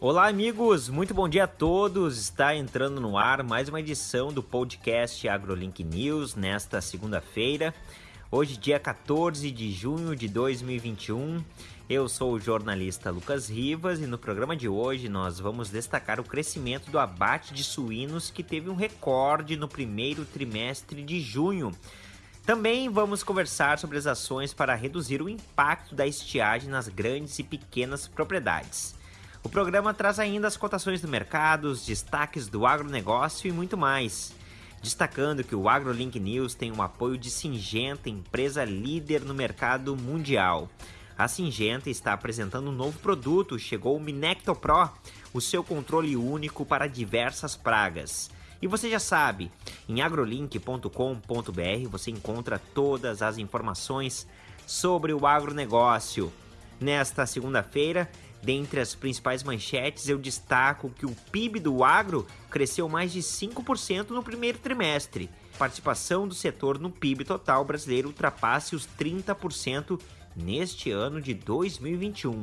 Olá, amigos! Muito bom dia a todos! Está entrando no ar mais uma edição do podcast AgroLink News nesta segunda-feira. Hoje, dia 14 de junho de 2021. Eu sou o jornalista Lucas Rivas e no programa de hoje nós vamos destacar o crescimento do abate de suínos que teve um recorde no primeiro trimestre de junho. Também vamos conversar sobre as ações para reduzir o impacto da estiagem nas grandes e pequenas propriedades. O programa traz ainda as cotações do mercado, os destaques do agronegócio e muito mais. Destacando que o AgroLink News tem o apoio de Singenta, empresa líder no mercado mundial. A Singenta está apresentando um novo produto, chegou o Minecto Pro, o seu controle único para diversas pragas. E você já sabe, em agrolink.com.br você encontra todas as informações sobre o agronegócio. Nesta segunda-feira, Dentre as principais manchetes, eu destaco que o PIB do agro cresceu mais de 5% no primeiro trimestre. Participação do setor no PIB total brasileiro ultrapasse os 30% neste ano de 2021.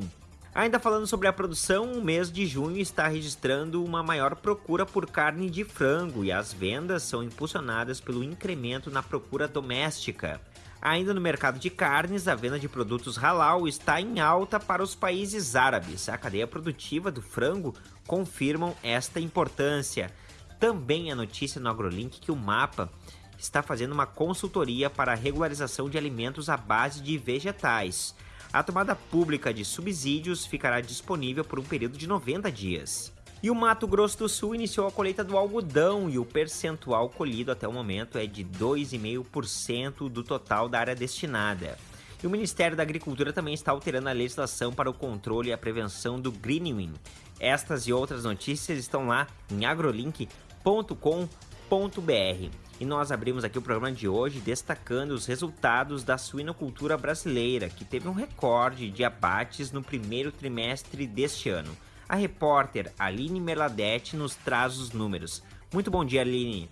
Ainda falando sobre a produção, o mês de junho está registrando uma maior procura por carne de frango e as vendas são impulsionadas pelo incremento na procura doméstica. Ainda no mercado de carnes, a venda de produtos halal está em alta para os países árabes. A cadeia produtiva do frango confirmam esta importância. Também a notícia no AgroLink que o MAPA está fazendo uma consultoria para a regularização de alimentos à base de vegetais. A tomada pública de subsídios ficará disponível por um período de 90 dias. E o Mato Grosso do Sul iniciou a colheita do algodão e o percentual colhido até o momento é de 2,5% do total da área destinada. E o Ministério da Agricultura também está alterando a legislação para o controle e a prevenção do greening. Estas e outras notícias estão lá em agrolink.com.br. E nós abrimos aqui o programa de hoje destacando os resultados da suinocultura brasileira, que teve um recorde de abates no primeiro trimestre deste ano. A repórter Aline Meladete nos traz os números. Muito bom dia, Aline.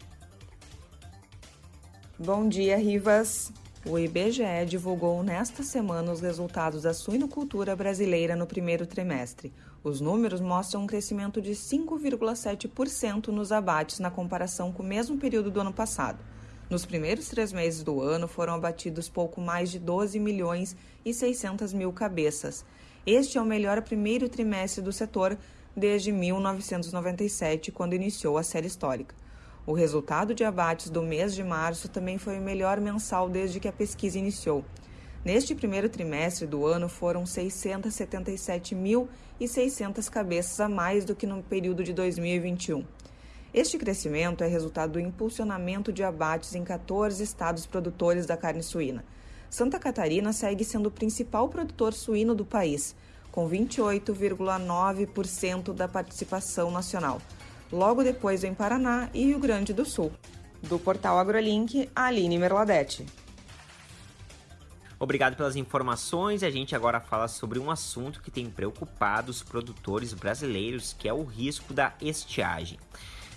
Bom dia, Rivas. O IBGE divulgou nesta semana os resultados da suinocultura brasileira no primeiro trimestre. Os números mostram um crescimento de 5,7% nos abates na comparação com o mesmo período do ano passado. Nos primeiros três meses do ano foram abatidos pouco mais de 12 milhões e 600 mil cabeças. Este é o melhor primeiro trimestre do setor desde 1997, quando iniciou a série histórica. O resultado de abates do mês de março também foi o melhor mensal desde que a pesquisa iniciou. Neste primeiro trimestre do ano, foram 677.600 cabeças a mais do que no período de 2021. Este crescimento é resultado do impulsionamento de abates em 14 estados produtores da carne suína. Santa Catarina segue sendo o principal produtor suíno do país, com 28,9% da participação nacional. Logo depois vem Paraná e Rio Grande do Sul. Do portal AgroLink, Aline Merladete. Obrigado pelas informações. A gente agora fala sobre um assunto que tem preocupado os produtores brasileiros, que é o risco da estiagem.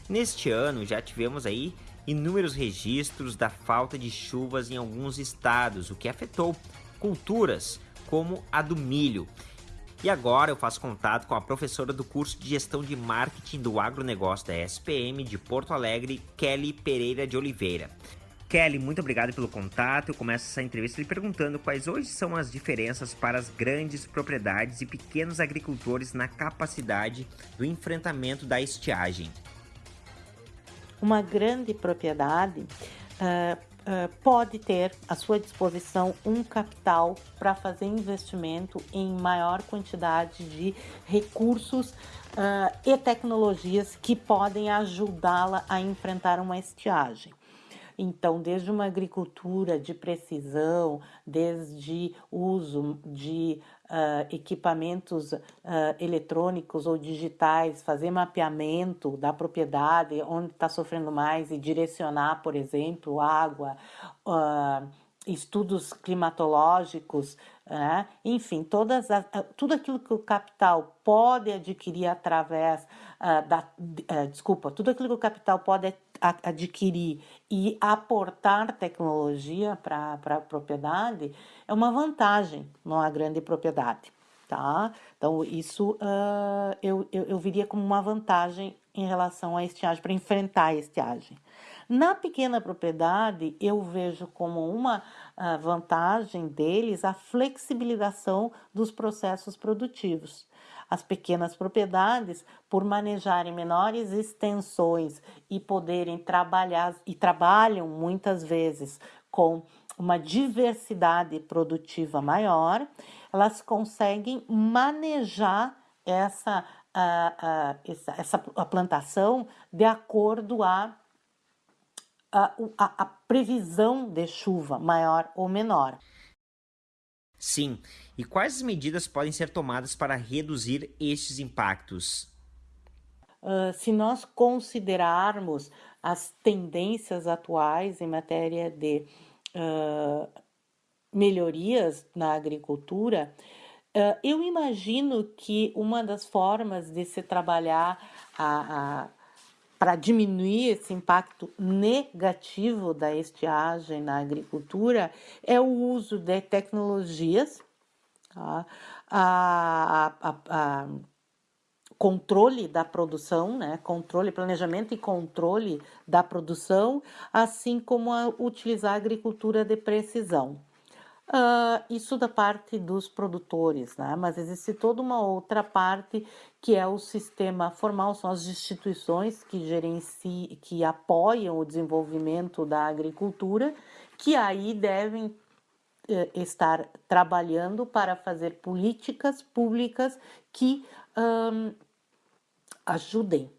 Neste ano já tivemos aí inúmeros registros da falta de chuvas em alguns estados, o que afetou culturas como a do milho. E agora eu faço contato com a professora do curso de Gestão de Marketing do Agronegócio da SPM de Porto Alegre, Kelly Pereira de Oliveira. Kelly, muito obrigado pelo contato. Eu começo essa entrevista lhe perguntando quais hoje são as diferenças para as grandes propriedades e pequenos agricultores na capacidade do enfrentamento da estiagem uma grande propriedade uh, uh, pode ter à sua disposição um capital para fazer investimento em maior quantidade de recursos uh, e tecnologias que podem ajudá-la a enfrentar uma estiagem. Então, desde uma agricultura de precisão, desde uso de uh, equipamentos uh, eletrônicos ou digitais, fazer mapeamento da propriedade, onde está sofrendo mais e direcionar, por exemplo, água, uh, estudos climatológicos, né? enfim, todas as, tudo aquilo que o capital pode adquirir através da, desculpa, tudo aquilo que o capital pode adquirir e aportar tecnologia para a propriedade é uma vantagem numa grande propriedade. tá? Então, isso uh, eu, eu, eu viria como uma vantagem em relação à estiagem, para enfrentar a estiagem. Na pequena propriedade, eu vejo como uma uh, vantagem deles a flexibilização dos processos produtivos. As pequenas propriedades, por manejarem menores extensões e poderem trabalhar, e trabalham muitas vezes com uma diversidade produtiva maior, elas conseguem manejar essa, a, a, essa, essa a plantação de acordo a, a, a, a previsão de chuva maior ou menor. Sim, e quais medidas podem ser tomadas para reduzir estes impactos? Uh, se nós considerarmos as tendências atuais em matéria de uh, melhorias na agricultura, uh, eu imagino que uma das formas de se trabalhar para diminuir esse impacto negativo da estiagem na agricultura é o uso de tecnologias, tá? a, a, a controle da produção, né? controle, planejamento e controle da produção, assim como a utilizar a agricultura de precisão. Uh, isso da parte dos produtores, né? mas existe toda uma outra parte que é o sistema formal, são as instituições que gerenciam, que apoiam o desenvolvimento da agricultura, que aí devem eh, estar trabalhando para fazer políticas públicas que um, ajudem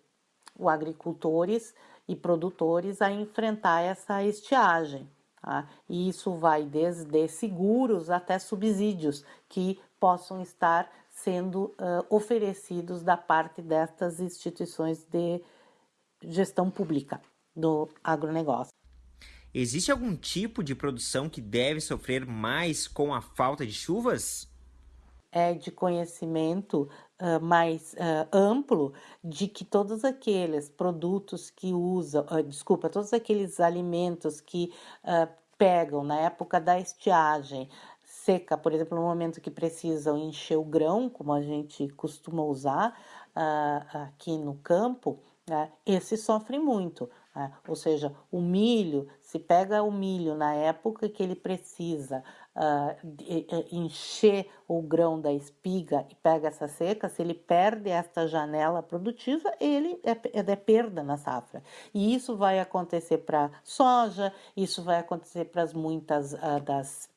os agricultores e produtores a enfrentar essa estiagem. Tá? E isso vai desde seguros até subsídios que possam estar sendo uh, oferecidos da parte destas instituições de gestão pública do agronegócio. Existe algum tipo de produção que deve sofrer mais com a falta de chuvas? É de conhecimento mais uh, amplo de que todos aqueles produtos que usam, uh, desculpa, todos aqueles alimentos que pegam na época da estiagem seca, por exemplo, no momento que precisam encher o grão, como a gente costuma usar aqui no campo, né, esse sofre muito. Né? Ou seja, o milho, se pega o milho na época que ele precisa uh, encher o grão da espiga e pega essa seca, se ele perde esta janela produtiva, ele é, é perda na safra. E isso vai acontecer para soja, isso vai acontecer para as muitas uh, das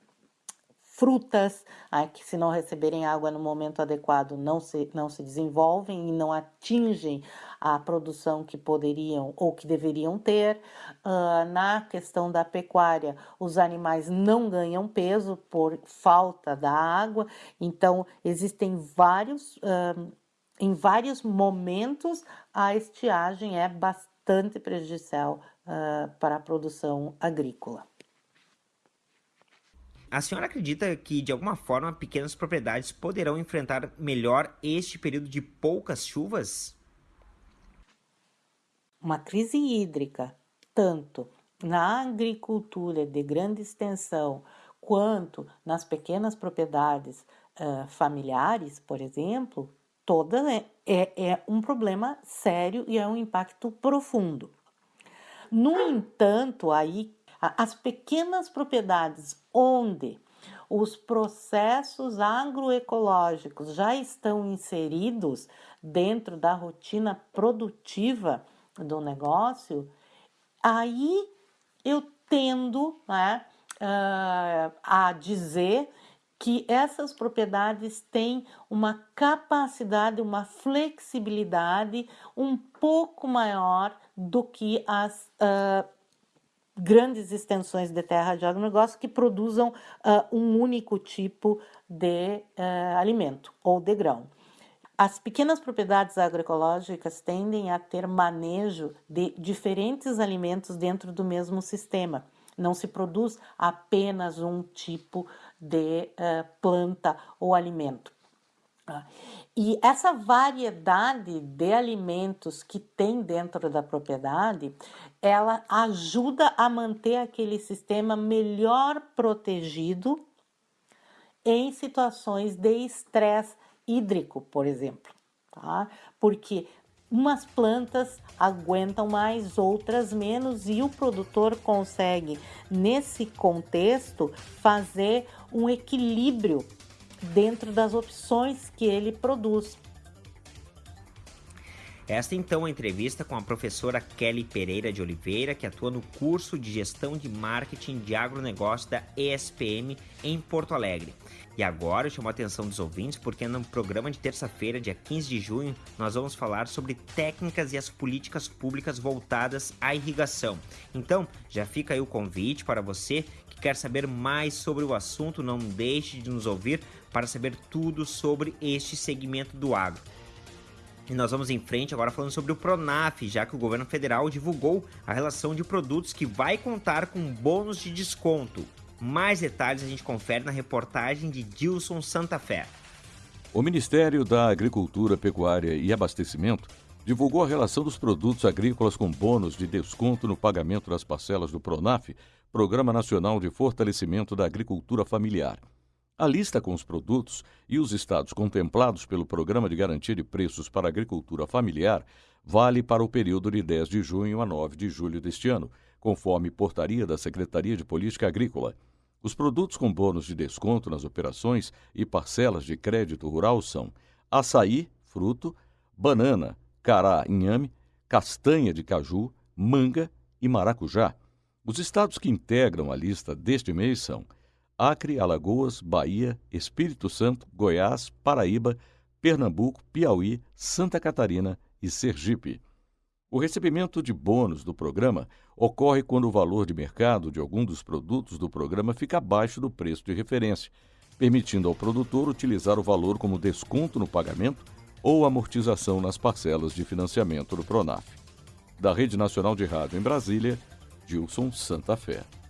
frutas, ah, que se não receberem água no momento adequado não se, não se desenvolvem e não atingem a produção que poderiam ou que deveriam ter. Uh, na questão da pecuária, os animais não ganham peso por falta da água, então existem vários. Uh, em vários momentos, a estiagem é bastante prejudicial uh, para a produção agrícola. A senhora acredita que, de alguma forma, pequenas propriedades poderão enfrentar melhor este período de poucas chuvas? Uma crise hídrica, tanto na agricultura de grande extensão quanto nas pequenas propriedades uh, familiares, por exemplo, toda é, é, é um problema sério e é um impacto profundo. No entanto, aí as pequenas propriedades onde os processos agroecológicos já estão inseridos dentro da rotina produtiva do negócio, aí eu tendo né, uh, a dizer que essas propriedades têm uma capacidade, uma flexibilidade um pouco maior do que as uh, grandes extensões de terra de agronegócio que produzam uh, um único tipo de uh, alimento ou de grão. As pequenas propriedades agroecológicas tendem a ter manejo de diferentes alimentos dentro do mesmo sistema. Não se produz apenas um tipo de uh, planta ou alimento. E essa variedade de alimentos que tem dentro da propriedade, ela ajuda a manter aquele sistema melhor protegido em situações de estresse hídrico, por exemplo, tá? Porque umas plantas aguentam mais, outras menos, e o produtor consegue, nesse contexto, fazer um equilíbrio dentro das opções que ele produz. Esta então é a entrevista com a professora Kelly Pereira de Oliveira, que atua no curso de Gestão de Marketing de Agronegócio da ESPM em Porto Alegre. E agora eu chamo a atenção dos ouvintes porque no programa de terça-feira, dia 15 de junho, nós vamos falar sobre técnicas e as políticas públicas voltadas à irrigação. Então, já fica aí o convite para você que quer saber mais sobre o assunto, não deixe de nos ouvir para saber tudo sobre este segmento do agro. E nós vamos em frente agora falando sobre o Pronaf, já que o governo federal divulgou a relação de produtos que vai contar com bônus de desconto. Mais detalhes a gente confere na reportagem de Dilson Santa Fé. O Ministério da Agricultura, Pecuária e Abastecimento divulgou a relação dos produtos agrícolas com bônus de desconto no pagamento das parcelas do Pronaf, Programa Nacional de Fortalecimento da Agricultura Familiar. A lista com os produtos e os estados contemplados pelo Programa de Garantia de Preços para a Agricultura Familiar vale para o período de 10 de junho a 9 de julho deste ano, conforme portaria da Secretaria de Política Agrícola. Os produtos com bônus de desconto nas operações e parcelas de crédito rural são açaí, fruto, banana, cará, inhame, castanha de caju, manga e maracujá. Os estados que integram a lista deste mês são Acre, Alagoas, Bahia, Espírito Santo, Goiás, Paraíba, Pernambuco, Piauí, Santa Catarina e Sergipe. O recebimento de bônus do programa ocorre quando o valor de mercado de algum dos produtos do programa fica abaixo do preço de referência, permitindo ao produtor utilizar o valor como desconto no pagamento ou amortização nas parcelas de financiamento do Pronaf. Da Rede Nacional de Rádio em Brasília, Gilson Santa Fé.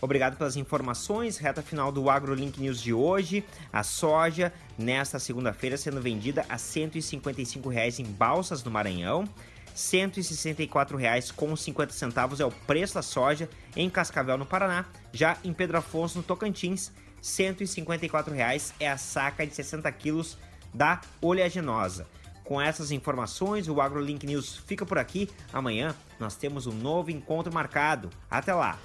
Obrigado pelas informações. Reta final do AgroLink News de hoje. A soja, nesta segunda-feira, sendo vendida a R$ 155 em Balsas, no Maranhão. R$ 164,50 é o preço da soja em Cascavel, no Paraná. Já em Pedro Afonso, no Tocantins, R$ 154 é a saca de 60 quilos da oleaginosa. Com essas informações, o AgroLink News fica por aqui. Amanhã nós temos um novo encontro marcado. Até lá!